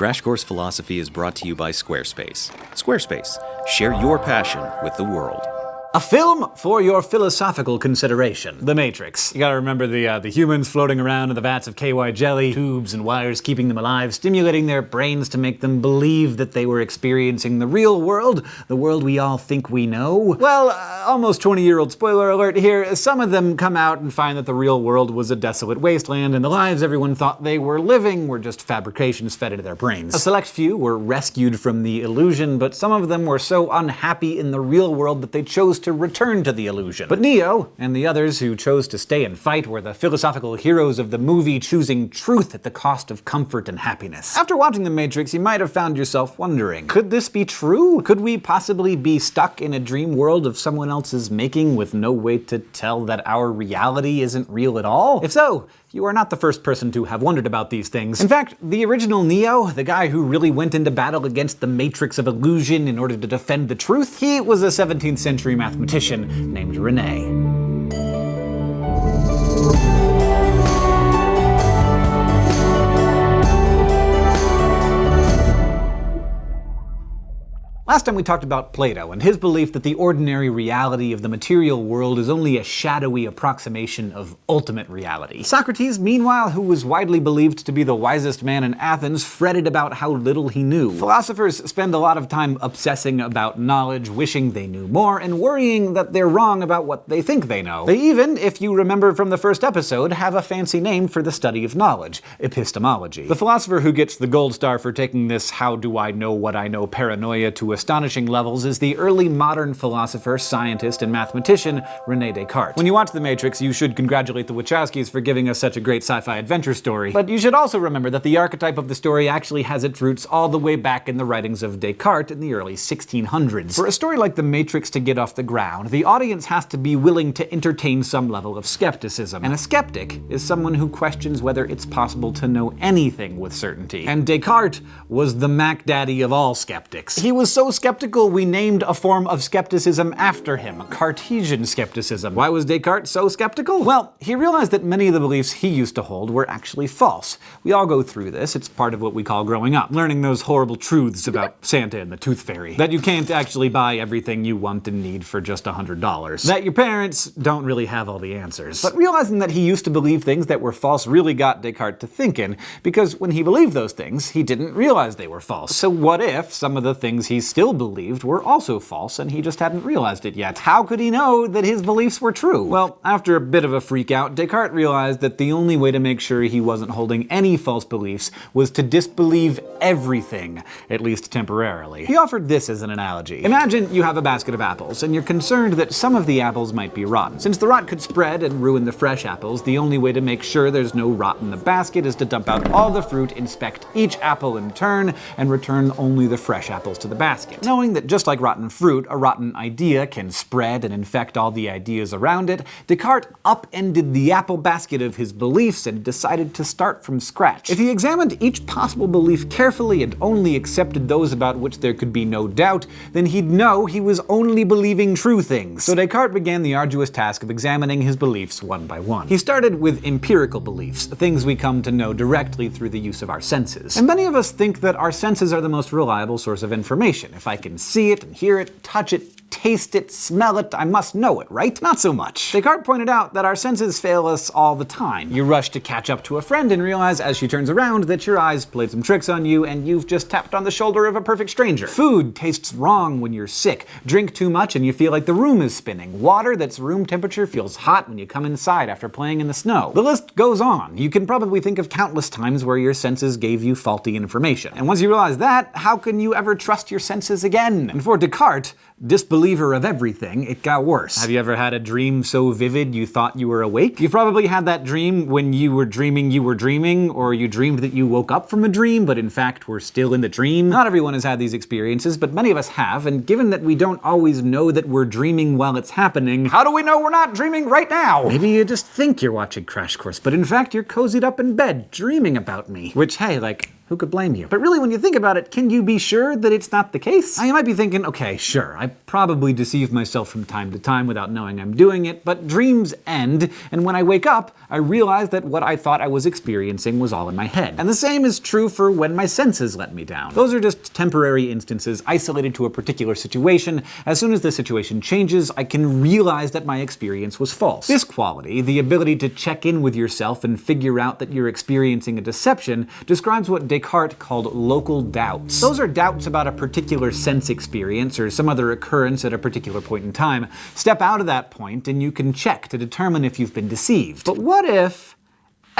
Crash Course Philosophy is brought to you by Squarespace. Squarespace, share your passion with the world. A film for your philosophical consideration. The Matrix. You gotta remember the, uh, the humans floating around in the vats of KY jelly, tubes and wires keeping them alive, stimulating their brains to make them believe that they were experiencing the real world, the world we all think we know. Well, uh, almost 20 year old spoiler alert here, some of them come out and find that the real world was a desolate wasteland and the lives everyone thought they were living were just fabrications fed into their brains. A select few were rescued from the illusion, but some of them were so unhappy in the real world that they chose to return to the illusion. But Neo, and the others who chose to stay and fight, were the philosophical heroes of the movie choosing truth at the cost of comfort and happiness. After watching The Matrix, you might have found yourself wondering, could this be true? Could we possibly be stuck in a dream world of someone else's making with no way to tell that our reality isn't real at all? If so, you are not the first person to have wondered about these things. In fact, the original Neo, the guy who really went into battle against the matrix of illusion in order to defend the truth, he was a 17th century mathematician named Rene. Last time we talked about Plato and his belief that the ordinary reality of the material world is only a shadowy approximation of ultimate reality. Socrates, meanwhile, who was widely believed to be the wisest man in Athens, fretted about how little he knew. Philosophers spend a lot of time obsessing about knowledge, wishing they knew more, and worrying that they're wrong about what they think they know. They even, if you remember from the first episode, have a fancy name for the study of knowledge, epistemology. The philosopher who gets the gold star for taking this how do I know what I know paranoia to a astonishing levels is the early modern philosopher, scientist, and mathematician Rene Descartes. When you watch The Matrix, you should congratulate the Wachowskis for giving us such a great sci-fi adventure story. But you should also remember that the archetype of the story actually has its roots all the way back in the writings of Descartes in the early 1600s. For a story like The Matrix to get off the ground, the audience has to be willing to entertain some level of skepticism. And a skeptic is someone who questions whether it's possible to know anything with certainty. And Descartes was the Mac Daddy of all skeptics. He was so skeptical we named a form of skepticism after him, Cartesian skepticism. Why was Descartes so skeptical? Well, he realized that many of the beliefs he used to hold were actually false. We all go through this, it's part of what we call growing up, learning those horrible truths about Santa and the Tooth Fairy. That you can't actually buy everything you want and need for just $100. That your parents don't really have all the answers. But realizing that he used to believe things that were false really got Descartes to thinking, because when he believed those things, he didn't realize they were false. So what if some of the things he still still believed were also false and he just hadn't realized it yet. How could he know that his beliefs were true? Well, after a bit of a freak out, Descartes realized that the only way to make sure he wasn't holding any false beliefs was to disbelieve everything, at least temporarily. He offered this as an analogy. Imagine you have a basket of apples, and you're concerned that some of the apples might be rotten. Since the rot could spread and ruin the fresh apples, the only way to make sure there's no rot in the basket is to dump out all the fruit, inspect each apple in turn, and return only the fresh apples to the basket basket. Knowing that just like rotten fruit, a rotten idea can spread and infect all the ideas around it, Descartes upended the apple basket of his beliefs and decided to start from scratch. If he examined each possible belief carefully and only accepted those about which there could be no doubt, then he'd know he was only believing true things. So Descartes began the arduous task of examining his beliefs one by one. He started with empirical beliefs, things we come to know directly through the use of our senses. And many of us think that our senses are the most reliable source of information. If I can see it and hear it, touch it, taste it, smell it, I must know it, right? Not so much. Descartes pointed out that our senses fail us all the time. You rush to catch up to a friend and realize as she turns around that your eyes played some tricks on you and you've just tapped on the shoulder of a perfect stranger. Food tastes wrong when you're sick. Drink too much and you feel like the room is spinning. Water that's room temperature feels hot when you come inside after playing in the snow. The list goes on. You can probably think of countless times where your senses gave you faulty information. And once you realize that, how can you ever trust your senses again? And for Descartes, disbeliever of everything, it got worse. Have you ever had a dream so vivid you thought you were awake? You've probably had that dream when you were dreaming you were dreaming, or you dreamed that you woke up from a dream, but in fact were still in the dream. Not everyone has had these experiences, but many of us have, and given that we don't always know that we're dreaming while it's happening, how do we know we're not dreaming right now? Maybe you just think you're watching Crash Course, but in fact you're cozied up in bed, dreaming about me. Which, hey, like, Who could blame you? But really, when you think about it, can you be sure that it's not the case? You might be thinking, okay, sure, I probably deceive myself from time to time without knowing I'm doing it, but dreams end, and when I wake up, I realize that what I thought I was experiencing was all in my head. And the same is true for when my senses let me down. Those are just temporary instances isolated to a particular situation. As soon as the situation changes, I can realize that my experience was false. This quality, the ability to check in with yourself and figure out that you're experiencing a deception, describes what Descartes called local doubts. Those are doubts about a particular sense experience or some other occurrence at a particular point in time. Step out of that point and you can check to determine if you've been deceived. But what if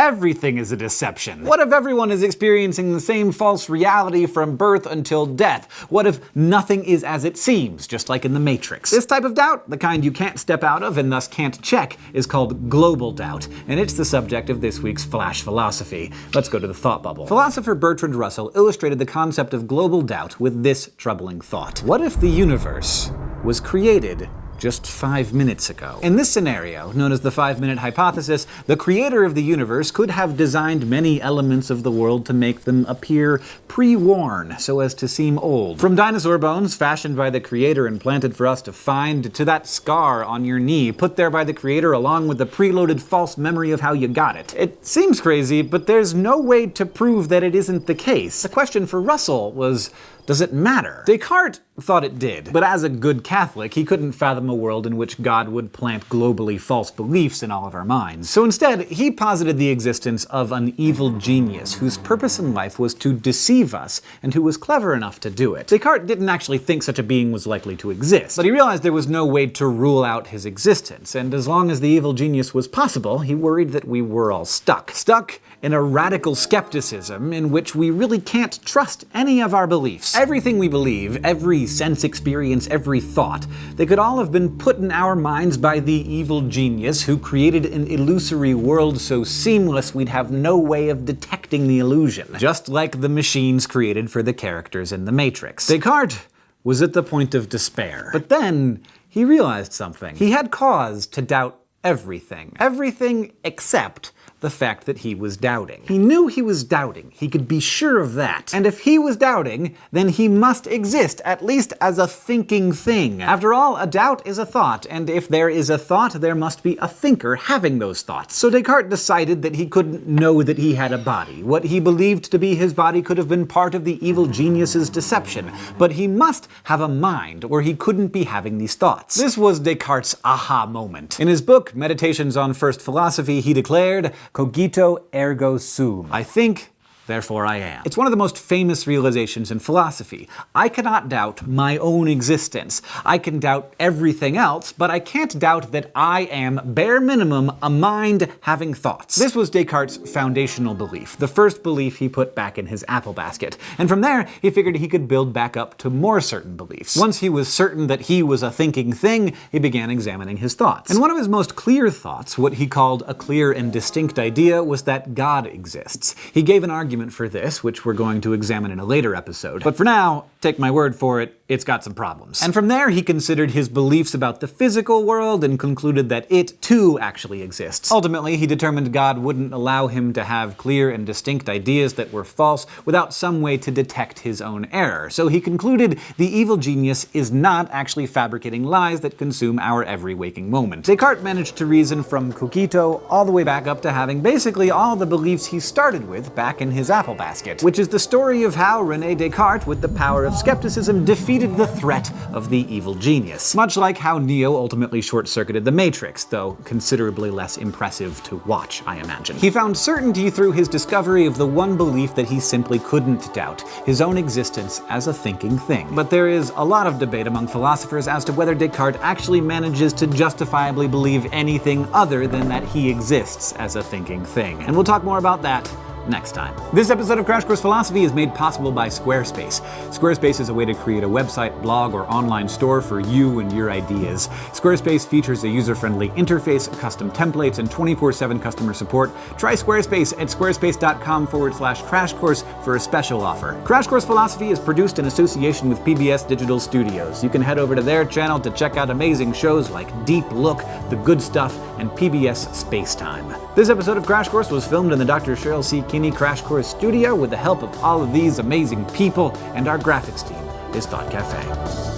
everything is a deception? What if everyone is experiencing the same false reality from birth until death? What if nothing is as it seems, just like in the Matrix? This type of doubt, the kind you can't step out of and thus can't check, is called global doubt, and it's the subject of this week's Flash Philosophy. Let's go to the thought bubble. Philosopher Bertrand Russell illustrated the concept of global doubt with this troubling thought. What if the universe was created just five minutes ago. In this scenario, known as the five-minute hypothesis, the creator of the universe could have designed many elements of the world to make them appear pre-worn, so as to seem old. From dinosaur bones fashioned by the creator and planted for us to find, to that scar on your knee put there by the creator along with the preloaded false memory of how you got it. It seems crazy, but there's no way to prove that it isn't the case. The question for Russell was, does it matter? Descartes thought it did, but as a good Catholic, he couldn't fathom a world in which God would plant globally false beliefs in all of our minds. So instead, he posited the existence of an evil genius whose purpose in life was to deceive us, and who was clever enough to do it. Descartes didn't actually think such a being was likely to exist, but he realized there was no way to rule out his existence, and as long as the evil genius was possible, he worried that we were all stuck. Stuck in a radical skepticism in which we really can't trust any of our beliefs. Everything we believe, every sense experience, every thought, they could all have been put in our minds by the evil genius who created an illusory world so seamless we'd have no way of detecting the illusion. Just like the machines created for the characters in The Matrix. Descartes was at the point of despair. But then, he realized something. He had cause to doubt everything. Everything except the fact that he was doubting. He knew he was doubting, he could be sure of that. And if he was doubting, then he must exist, at least as a thinking thing. After all, a doubt is a thought, and if there is a thought, there must be a thinker having those thoughts. So Descartes decided that he couldn't know that he had a body. What he believed to be his body could have been part of the evil genius's deception, but he must have a mind, or he couldn't be having these thoughts. This was Descartes' aha moment. In his book, Meditations on First Philosophy, he declared, Cogito ergo sum. I think therefore I am. It's one of the most famous realizations in philosophy. I cannot doubt my own existence. I can doubt everything else, but I can't doubt that I am, bare minimum, a mind having thoughts. This was Descartes' foundational belief, the first belief he put back in his apple basket. And from there, he figured he could build back up to more certain beliefs. Once he was certain that he was a thinking thing, he began examining his thoughts. And one of his most clear thoughts, what he called a clear and distinct idea, was that God exists. He gave an argument argument for this, which we're going to examine in a later episode. But for now, take my word for it, it's got some problems. And from there, he considered his beliefs about the physical world and concluded that it, too, actually exists. Ultimately, he determined God wouldn't allow him to have clear and distinct ideas that were false without some way to detect his own error. So he concluded the evil genius is not actually fabricating lies that consume our every waking moment. Descartes managed to reason from cogito all the way back up to having basically all the beliefs he started with back in his apple basket, which is the story of how Rene Descartes, with the power of skepticism, defeated the threat of the evil genius. Much like how Neo ultimately short-circuited the Matrix, though considerably less impressive to watch, I imagine. He found certainty through his discovery of the one belief that he simply couldn't doubt, his own existence as a thinking thing. But there is a lot of debate among philosophers as to whether Descartes actually manages to justifiably believe anything other than that he exists as a thinking thing. And we'll talk more about that next time. This episode of Crash Course Philosophy is made possible by Squarespace. Squarespace is a way to create a website, blog, or online store for you and your ideas. Squarespace features a user-friendly interface, custom templates, and 24-7 customer support. Try Squarespace at squarespace.com forward slash crash course for a special offer. Crash Course Philosophy is produced in association with PBS Digital Studios. You can head over to their channel to check out amazing shows like Deep Look, The Good Stuff, and PBS Space Time. This episode of Crash Course was filmed in the Dr. Cheryl C. Kinney Crash Course studio with the help of all of these amazing people, and our graphics team is Thought Cafe.